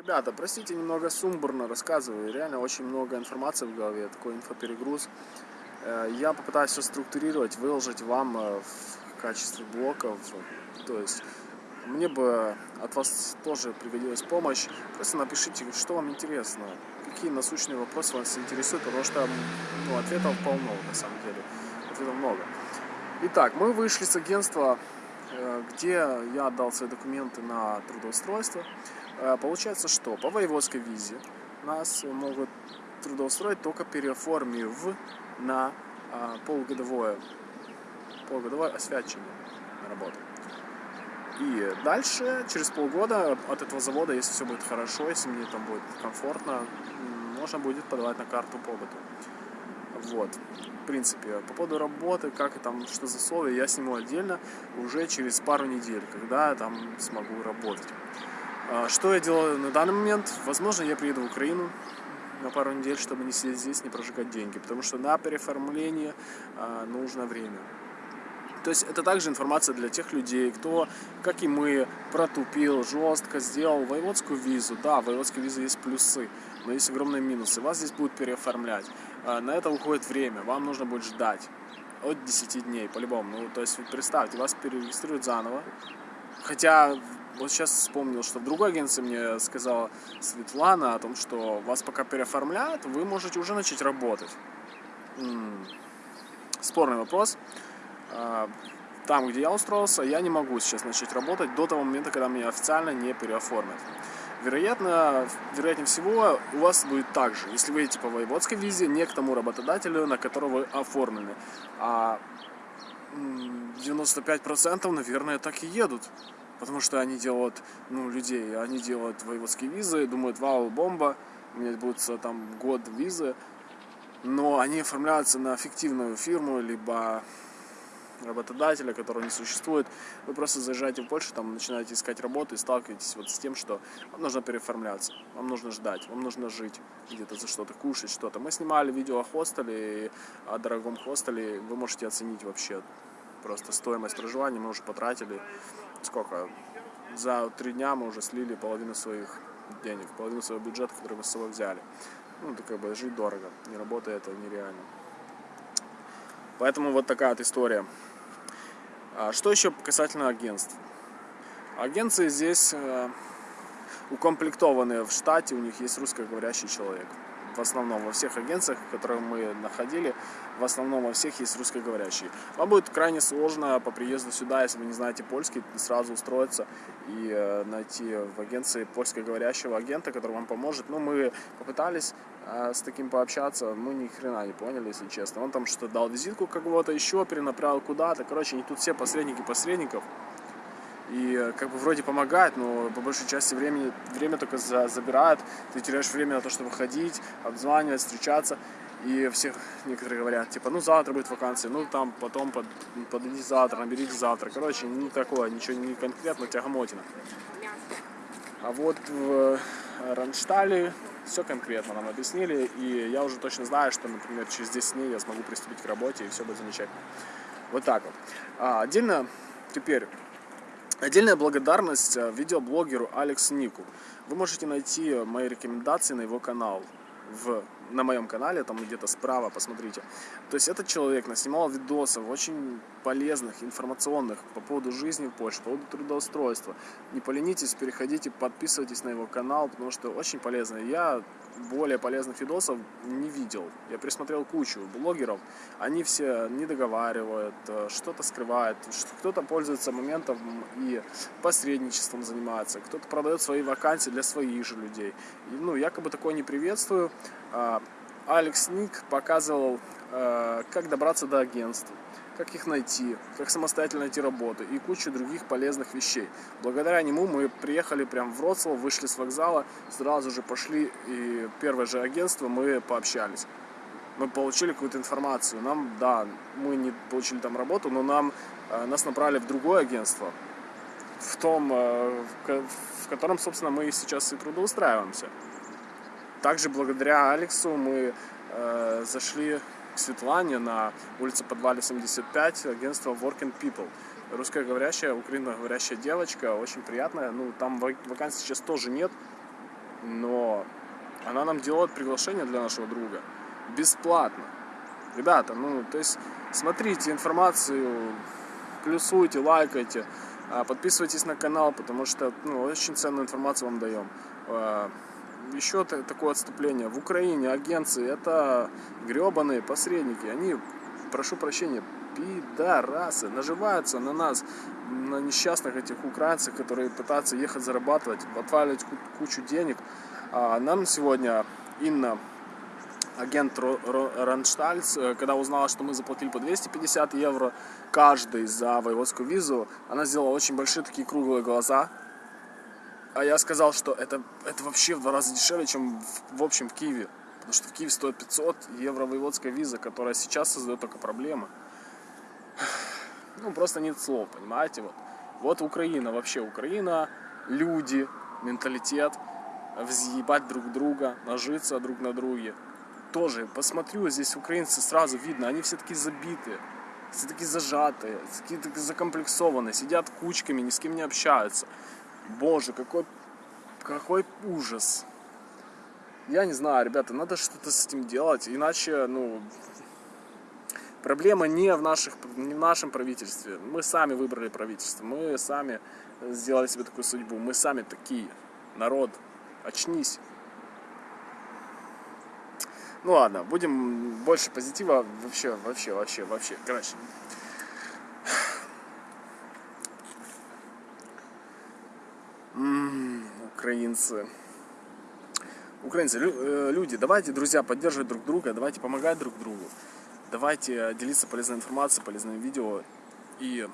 Ребята, простите, немного сумбурно рассказываю, реально очень много информации в голове, такой инфоперегруз. Э, я попытаюсь все структурировать, выложить вам э, в качестве блоков, то есть мне бы от вас тоже пригодилась помощь. Просто напишите, что вам интересно, какие насущные вопросы вас интересуют, потому что ну, ответов полно на самом деле, ответов много. Итак, мы вышли с агентства, где я отдал свои документы на трудоустройство. Э, получается, что по воеводской визе нас могут трудоустроить только переоформив на а, полугодовое, полугодовое освячение на работу. И дальше, через полгода от этого завода, если все будет хорошо, если мне там будет комфортно, можно будет подавать на карту побыта. Вот, в принципе, по поводу работы, как и там, что за условия, я сниму отдельно уже через пару недель, когда там смогу работать. А, что я делаю на данный момент? Возможно, я приеду в Украину на пару недель, чтобы не сидеть здесь, не прожигать деньги, потому что на переформление а, нужно время. То есть это также информация для тех людей, кто, как и мы, протупил, жестко сделал воеводскую визу. Да, в воеводской визе есть плюсы, но есть огромные минусы. Вас здесь будут переоформлять. А, на это уходит время, вам нужно будет ждать от 10 дней, по-любому. Ну, то есть, представьте, вас перерегистрируют заново. Хотя, вот сейчас вспомнил, что в другой агенции мне сказала Светлана о том, что вас пока переоформляют, вы можете уже начать работать. Спорный вопрос. А, там, где я устроился, я не могу сейчас начать работать до того момента, когда меня официально не переоформят. Вероятно, вероятнее всего, у вас будет так же, если вы едете по воеводской визе, не к тому работодателю, на которого вы оформлены. А 95% наверное так и едут. Потому что они делают, ну, людей, они делают воеводские визы, думают, вау, бомба, у меня будет там год визы, но они оформляются на фиктивную фирму, либо работодателя, которого не существует. Вы просто заезжаете в Польшу, там начинаете искать работу и сталкиваетесь вот с тем, что вам нужно переоформляться, вам нужно ждать, вам нужно жить где-то за что-то, кушать что-то. Мы снимали видео о хостеле, о дорогом хостеле, вы можете оценить вообще просто стоимость проживания, мы уже потратили сколько? За три дня мы уже слили половину своих денег, половину своего бюджета, который мы с собой взяли. Ну, это как бы жить дорого, не работая это нереально. Поэтому вот такая вот история. А что еще касательно агентств? Агенции здесь э, укомплектованы в штате, у них есть русскоговорящий человек в основном во всех агенциях, которые мы находили, в основном во всех есть русскоговорящие. Вам будет крайне сложно по приезду сюда, если вы не знаете польский, сразу устроиться и э, найти в агенции польскоговорящего агента, который вам поможет. Ну, мы попытались э, с таким пообщаться, мы ни хрена не поняли, если честно. Он там что-то дал визитку кого-то еще, перенаправил куда-то. Короче, они тут все посредники посредников и э, как бы вроде помогает, но по большей части времени, время только за, забирает, ты теряешь время на то, чтобы ходить, обзванивать, встречаться, и всех некоторые говорят, типа, ну завтра будет вакансия, ну там потом под, подойди завтра, наберите завтра, короче, не такое, ничего не конкретно, тягомотина. А вот в э, Ранштале все конкретно нам объяснили, и я уже точно знаю, что, например, через 10 дней я смогу приступить к работе, и все будет замечательно. Вот так вот. А, отдельно теперь Отдельная благодарность э, видеоблогеру Алекс Нику. Вы можете найти мои рекомендации на его канал в, на моем канале, там где-то справа, посмотрите. То есть этот человек наснимал видосов очень полезных, информационных по поводу жизни в Польше, по поводу трудоустройства. Не поленитесь, переходите, подписывайтесь на его канал, потому что очень полезно. Я более полезных видосов не видел. Я присмотрел кучу блогеров, они все не договаривают, э, что-то скрывают, кто-то пользуется моментом и посредничеством занимается, кто-то продает свои вакансии для своих же людей. И, ну, якобы такое не приветствую. А, Алекс Ник показывал, э, как добраться до агентства как их найти, как самостоятельно найти работу и кучу других полезных вещей. Благодаря нему мы приехали прямо в Вроцлав, вышли с вокзала, сразу же пошли и первое же агентство мы пообщались. Мы получили какую-то информацию. Нам, да, мы не получили там работу, но нам, э, нас направили в другое агентство, в том, э, в котором, собственно, мы сейчас и трудоустраиваемся. Также благодаря Алексу мы э, зашли Светлане на улице Подвале 75, агентство Working People. Русскоговорящая, украиноговорящая девочка, очень приятная. Ну, там вакансий сейчас тоже нет. но она нам делает приглашение для нашего друга бесплатно. Ребята, ну, то есть смотрите информацию, плюсуйте, лайкайте, а, подписывайтесь на канал, потому что ну, очень ценную информацию вам даем. Еще такое отступление. В Украине агенции это гребаные посредники. Они, прошу прощения, пидорасы, наживаются на нас, на несчастных этих украинцах, которые пытаются ехать зарабатывать, отваливать кучу денег. А нам сегодня Инна агент Ранштальц, э, когда узнала, что мы заплатили по 250 евро каждый за воеводскую визу, она сделала очень большие такие круглые глаза. А я сказал, что это, это вообще в два раза дешевле, чем в, в общем в Киеве. Потому что в Киеве стоит 500 евро воеводская виза, которая сейчас создает только проблемы. Ну, просто нет слов, понимаете? Вот, вот Украина, вообще Украина, люди, менталитет, взъебать друг друга, нажиться друг на друге тоже посмотрю, здесь украинцы сразу видно, они все такие забитые, все такие зажатые, такие, такие закомплексованные, сидят кучками, ни с кем не общаются. Боже, какой, какой ужас. Я не знаю, ребята, надо что-то с этим делать, иначе, ну, проблема не в, наших, не в нашем правительстве. Мы сами выбрали правительство, мы сами сделали себе такую судьбу, мы сами такие. Народ, очнись. Ну ладно, будем больше позитива. Вообще, вообще, вообще, вообще. Короче. Украинцы. Украинцы, э, люди, давайте, друзья, поддерживать друг друга, давайте помогать друг другу. Давайте делиться полезной информацией, полезными видео. И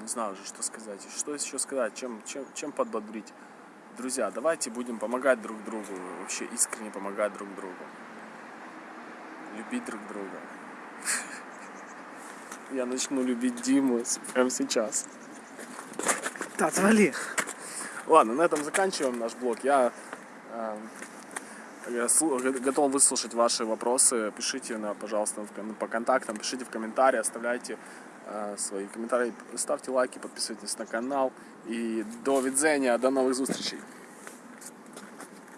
не знаю уже, что сказать. Что еще сказать, чем, чем, чем подбодрить. Друзья, давайте будем помогать друг другу, вообще искренне помогать друг другу. Любить друг друга. Я начну любить Диму прямо сейчас. Да, отвали. Ладно, на этом заканчиваем наш блог. Я, э, я готов выслушать ваши вопросы. Пишите, на, пожалуйста, по контактам, пишите в комментарии, оставляйте Э, свои комментарии, ставьте лайки, подписывайтесь на канал. И до видения, до новых встреч!